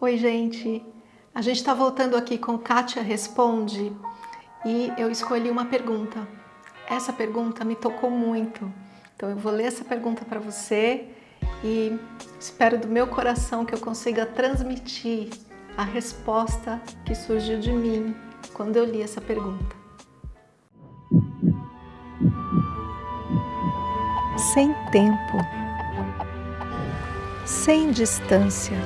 Oi, gente! A gente está voltando aqui com Kátia Responde e eu escolhi uma pergunta. Essa pergunta me tocou muito, então eu vou ler essa pergunta para você e espero do meu coração que eu consiga transmitir a resposta que surgiu de mim quando eu li essa pergunta. Sem tempo, sem distância,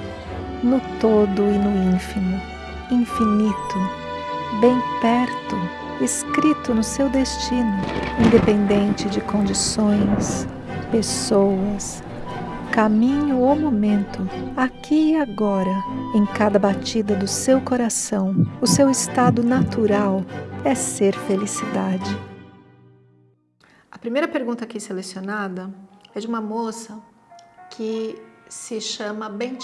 no todo e no ínfimo, infinito, bem perto, escrito no seu destino, independente de condições, pessoas, caminho ou momento, aqui e agora, em cada batida do seu coração, o seu estado natural é ser felicidade. A primeira pergunta aqui selecionada é de uma moça que se chama Bem.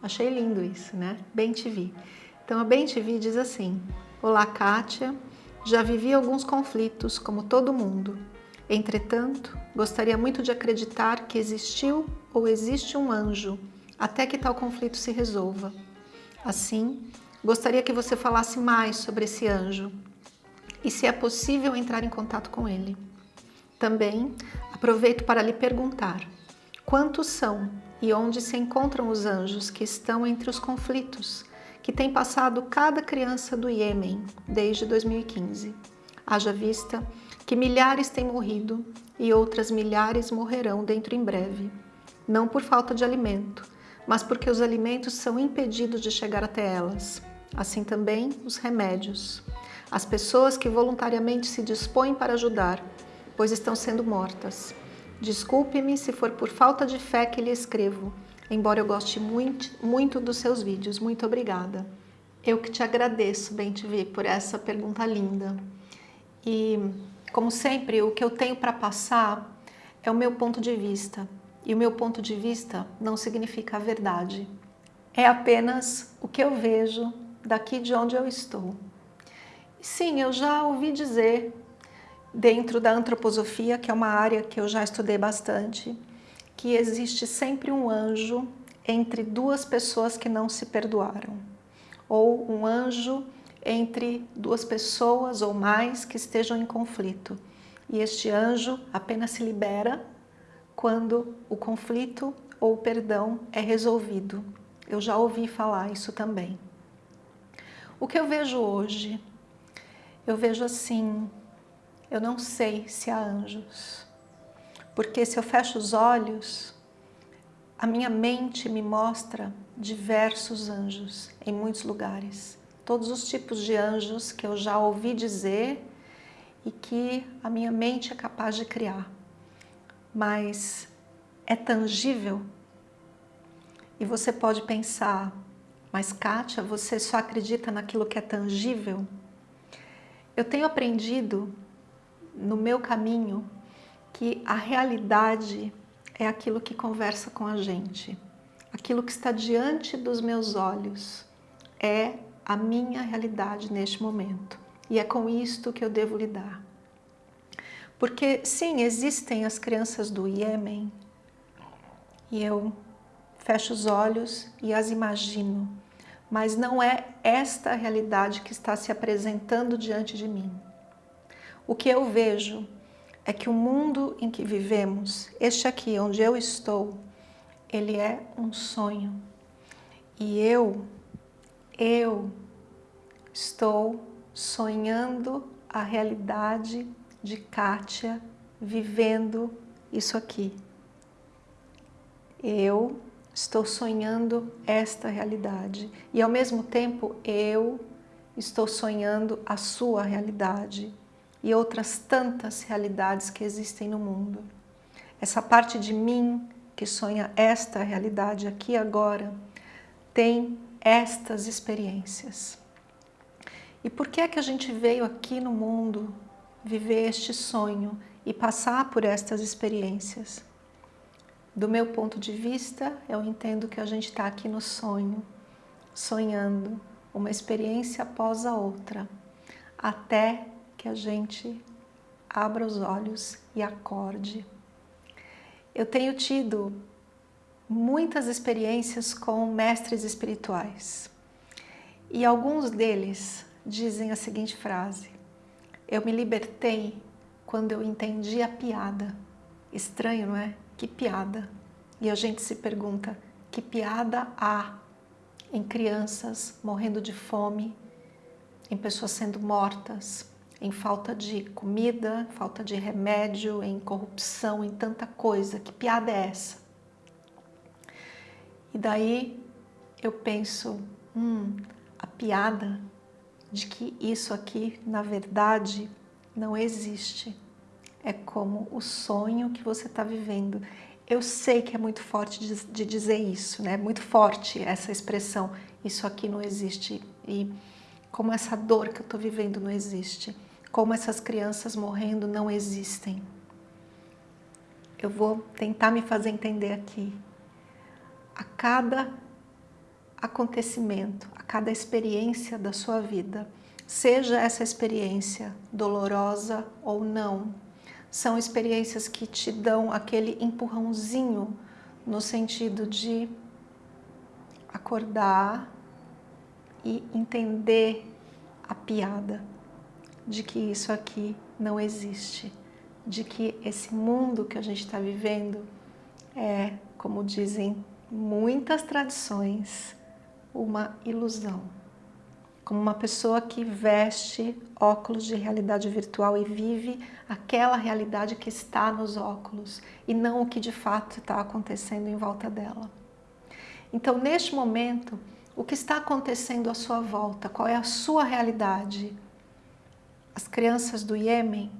Achei lindo isso, né? Bem. Então a Bem diz assim, Olá Kátia, já vivi alguns conflitos como todo mundo. Entretanto, gostaria muito de acreditar que existiu ou existe um anjo até que tal conflito se resolva. Assim, gostaria que você falasse mais sobre esse anjo e se é possível entrar em contato com ele. Também aproveito para lhe perguntar, quantos são e onde se encontram os anjos que estão entre os conflitos que tem passado cada criança do Iêmen desde 2015. Haja vista que milhares têm morrido e outras milhares morrerão dentro em breve, não por falta de alimento, mas porque os alimentos são impedidos de chegar até elas. Assim também os remédios. As pessoas que voluntariamente se dispõem para ajudar, pois estão sendo mortas. Desculpe-me se for por falta de fé que lhe escrevo, embora eu goste muito, muito dos seus vídeos. Muito obrigada. Eu que te agradeço, Bem TV, por essa pergunta linda. E, como sempre, o que eu tenho para passar é o meu ponto de vista. E o meu ponto de vista não significa a verdade. É apenas o que eu vejo daqui de onde eu estou. Sim, eu já ouvi dizer dentro da antroposofia, que é uma área que eu já estudei bastante, que existe sempre um anjo entre duas pessoas que não se perdoaram, ou um anjo entre duas pessoas ou mais que estejam em conflito. E este anjo apenas se libera quando o conflito ou o perdão é resolvido. Eu já ouvi falar isso também. O que eu vejo hoje? Eu vejo assim, eu não sei se há anjos. Porque se eu fecho os olhos, a minha mente me mostra diversos anjos em muitos lugares. Todos os tipos de anjos que eu já ouvi dizer e que a minha mente é capaz de criar. Mas é tangível? E você pode pensar, mas Kátia, você só acredita naquilo que é tangível? Eu tenho aprendido no meu caminho que a realidade é aquilo que conversa com a gente. Aquilo que está diante dos meus olhos é a minha realidade neste momento. E é com isto que eu devo lidar. Porque, sim, existem as crianças do Iêmen e eu fecho os olhos e as imagino, mas não é esta realidade que está se apresentando diante de mim. O que eu vejo é que o mundo em que vivemos, este aqui onde eu estou, ele é um sonho. E eu, eu estou sonhando a realidade de Kátia vivendo isso aqui. Eu estou sonhando esta realidade e ao mesmo tempo eu estou sonhando a sua realidade e outras tantas realidades que existem no mundo. Essa parte de mim que sonha esta realidade aqui agora tem estas experiências. E por que é que a gente veio aqui no mundo viver este sonho e passar por estas experiências? Do meu ponto de vista, eu entendo que a gente está aqui no sonho, sonhando uma experiência após a outra, até que a gente abra os olhos e acorde. Eu tenho tido muitas experiências com mestres espirituais. E alguns deles dizem a seguinte frase, eu me libertei quando eu entendi a piada. Estranho, não é? Que piada? E a gente se pergunta, que piada há em crianças morrendo de fome, em pessoas sendo mortas, em falta de comida, falta de remédio, em corrupção, em tanta coisa. Que piada é essa? E daí eu penso, hum, a piada de que isso aqui, na verdade, não existe. É como o sonho que você está vivendo. Eu sei que é muito forte de, de dizer isso, né? Muito forte essa expressão. Isso aqui não existe. E como essa dor que eu estou vivendo não existe. Como essas crianças morrendo não existem. Eu vou tentar me fazer entender aqui. A cada acontecimento, a cada experiência da sua vida, seja essa experiência dolorosa ou não, são experiências que te dão aquele empurrãozinho no sentido de acordar e entender a piada de que isso aqui não existe, de que esse mundo que a gente está vivendo é, como dizem muitas tradições, uma ilusão. Como uma pessoa que veste óculos de realidade virtual e vive aquela realidade que está nos óculos e não o que de fato está acontecendo em volta dela. Então, neste momento, o que está acontecendo à sua volta? Qual é a sua realidade? As crianças do Iêmen,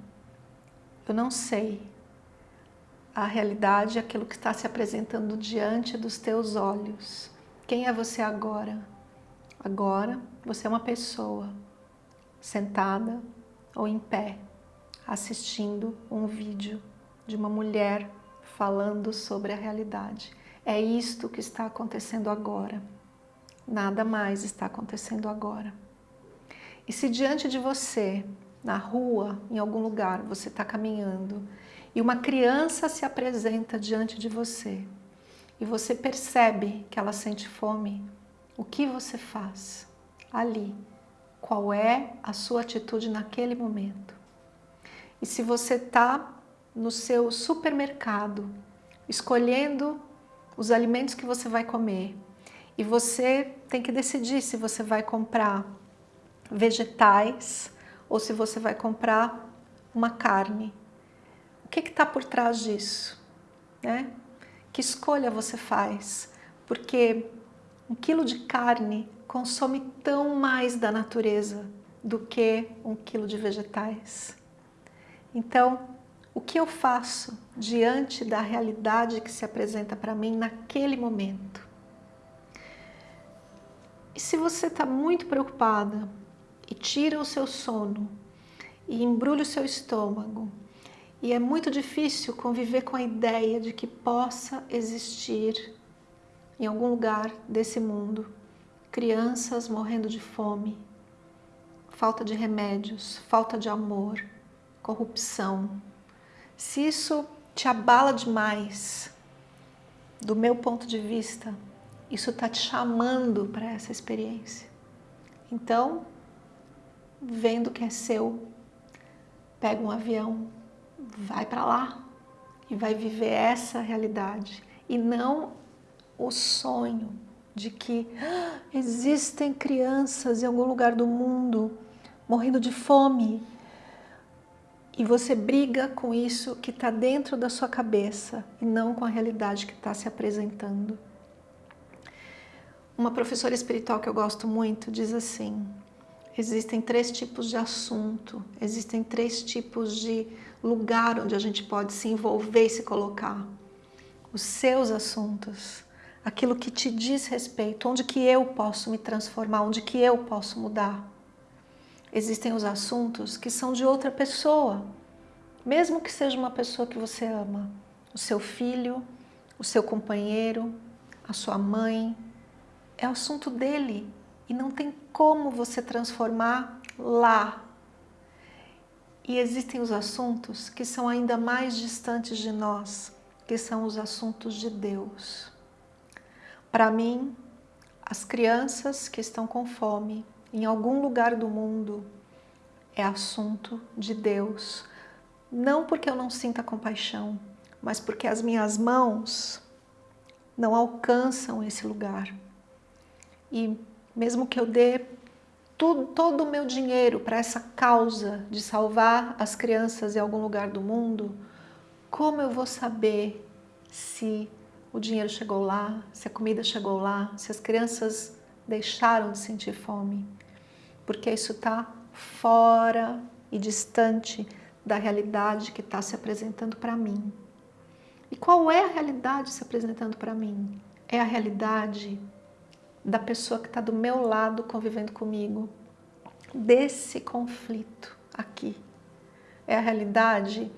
eu não sei. A realidade é aquilo que está se apresentando diante dos teus olhos. Quem é você agora? Agora você é uma pessoa sentada ou em pé, assistindo um vídeo de uma mulher falando sobre a realidade. É isto que está acontecendo agora. Nada mais está acontecendo agora. E se diante de você, na rua, em algum lugar, você está caminhando e uma criança se apresenta diante de você, e você percebe que ela sente fome, o que você faz ali? Qual é a sua atitude naquele momento? E se você está no seu supermercado, escolhendo os alimentos que você vai comer, e você tem que decidir se você vai comprar vegetais ou se você vai comprar uma carne. O que está por trás disso? Né? Que escolha você faz? Porque um quilo de carne consome tão mais da natureza do que um quilo de vegetais. Então, o que eu faço diante da realidade que se apresenta para mim naquele momento? E se você está muito preocupada e tira o seu sono e embrulha o seu estômago e é muito difícil conviver com a ideia de que possa existir em algum lugar desse mundo crianças morrendo de fome, falta de remédios, falta de amor, corrupção. Se isso te abala demais, do meu ponto de vista, isso está te chamando para essa experiência. Então, vendo que é seu, pega um avião, vai para lá e vai viver essa realidade e não o sonho de que ah, existem crianças em algum lugar do mundo morrendo de fome e você briga com isso que está dentro da sua cabeça e não com a realidade que está se apresentando. Uma professora espiritual que eu gosto muito diz assim, Existem três tipos de assunto, existem três tipos de lugar onde a gente pode se envolver e se colocar. Os seus assuntos, aquilo que te diz respeito, onde que eu posso me transformar, onde que eu posso mudar. Existem os assuntos que são de outra pessoa, mesmo que seja uma pessoa que você ama, o seu filho, o seu companheiro, a sua mãe, é assunto dele, e não tem como você transformar lá. E existem os assuntos que são ainda mais distantes de nós, que são os assuntos de Deus. Para mim, as crianças que estão com fome em algum lugar do mundo é assunto de Deus. Não porque eu não sinta compaixão, mas porque as minhas mãos não alcançam esse lugar. E mesmo que eu dê tudo, todo o meu dinheiro para essa causa de salvar as crianças em algum lugar do mundo, como eu vou saber se o dinheiro chegou lá, se a comida chegou lá, se as crianças deixaram de sentir fome? Porque isso está fora e distante da realidade que está se apresentando para mim. E qual é a realidade se apresentando para mim? É a realidade da pessoa que está do meu lado convivendo comigo, desse conflito aqui. É a realidade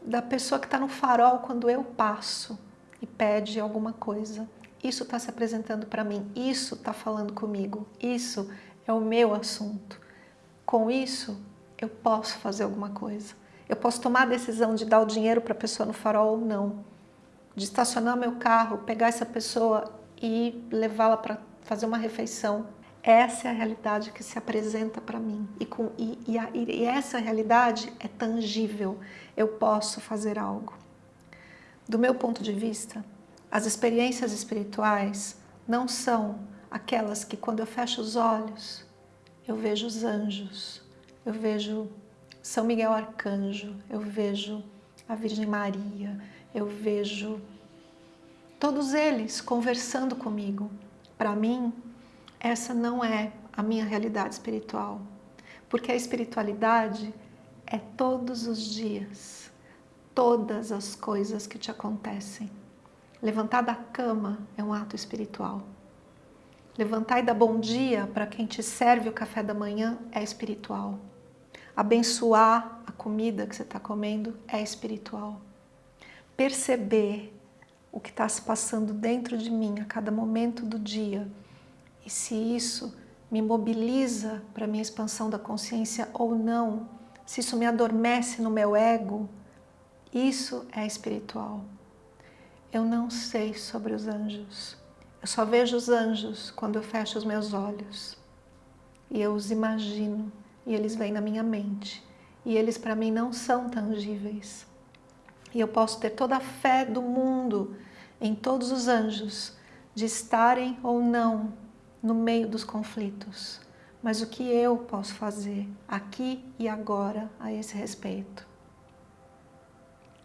da pessoa que está no farol quando eu passo e pede alguma coisa. Isso está se apresentando para mim, isso está falando comigo, isso é o meu assunto. Com isso, eu posso fazer alguma coisa. Eu posso tomar a decisão de dar o dinheiro para a pessoa no farol ou não. De estacionar meu carro, pegar essa pessoa e levá-la para fazer uma refeição. Essa é a realidade que se apresenta para mim. E, com, e, e, a, e essa realidade é tangível. Eu posso fazer algo. Do meu ponto de vista, as experiências espirituais não são aquelas que quando eu fecho os olhos, eu vejo os anjos, eu vejo São Miguel Arcanjo, eu vejo a Virgem Maria, eu vejo todos eles conversando comigo. Para mim, essa não é a minha realidade espiritual, porque a espiritualidade é todos os dias, todas as coisas que te acontecem. Levantar da cama é um ato espiritual. Levantar e dar bom dia para quem te serve o café da manhã é espiritual. Abençoar a comida que você está comendo é espiritual. Perceber o que está se passando dentro de mim a cada momento do dia e se isso me mobiliza para a minha expansão da consciência ou não, se isso me adormece no meu ego, isso é espiritual. Eu não sei sobre os anjos. Eu só vejo os anjos quando eu fecho os meus olhos. E eu os imagino, e eles vêm na minha mente. E eles para mim não são tangíveis. E eu posso ter toda a fé do mundo em todos os anjos, de estarem ou não no meio dos conflitos. Mas o que eu posso fazer aqui e agora a esse respeito?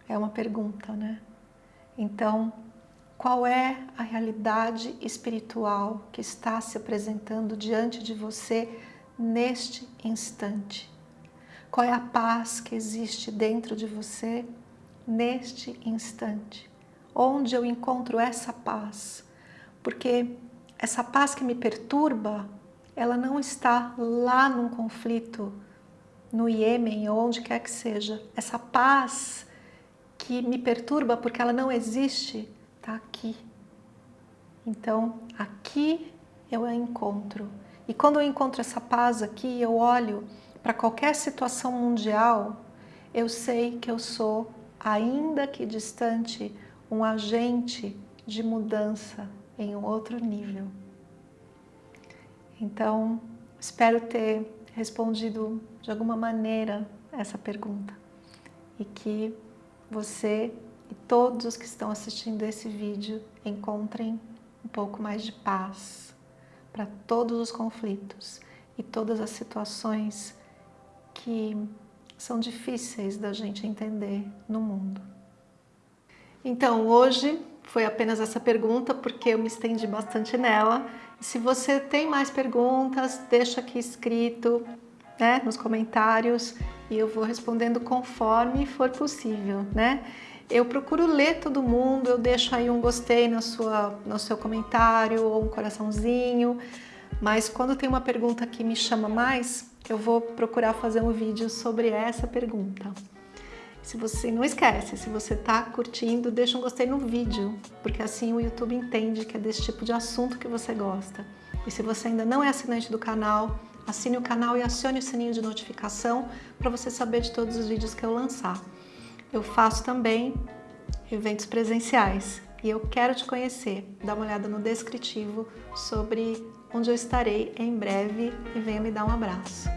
É uma pergunta, né? Então, qual é a realidade espiritual que está se apresentando diante de você neste instante? Qual é a paz que existe dentro de você neste instante? Onde eu encontro essa paz? Porque essa paz que me perturba, ela não está lá num conflito no Iêmen ou onde quer que seja. Essa paz que me perturba porque ela não existe, está aqui. Então, aqui eu a encontro. E quando eu encontro essa paz aqui, eu olho para qualquer situação mundial, eu sei que eu sou, ainda que distante, um agente de mudança em um outro nível. Então, espero ter respondido de alguma maneira essa pergunta e que você e todos os que estão assistindo esse vídeo encontrem um pouco mais de paz para todos os conflitos e todas as situações que são difíceis da gente entender no mundo. Então, hoje foi apenas essa pergunta porque eu me estendi bastante nela. Se você tem mais perguntas, deixa aqui escrito né, nos comentários e eu vou respondendo conforme for possível, né? Eu procuro ler todo mundo, eu deixo aí um gostei na sua, no seu comentário ou um coraçãozinho, mas quando tem uma pergunta que me chama mais, eu vou procurar fazer um vídeo sobre essa pergunta. Se você não esquece, se você está curtindo, deixa um gostei no vídeo, porque assim o YouTube entende que é desse tipo de assunto que você gosta. E se você ainda não é assinante do canal, assine o canal e acione o sininho de notificação para você saber de todos os vídeos que eu lançar. Eu faço também eventos presenciais e eu quero te conhecer. Dá uma olhada no descritivo sobre onde eu estarei em breve e venha me dar um abraço.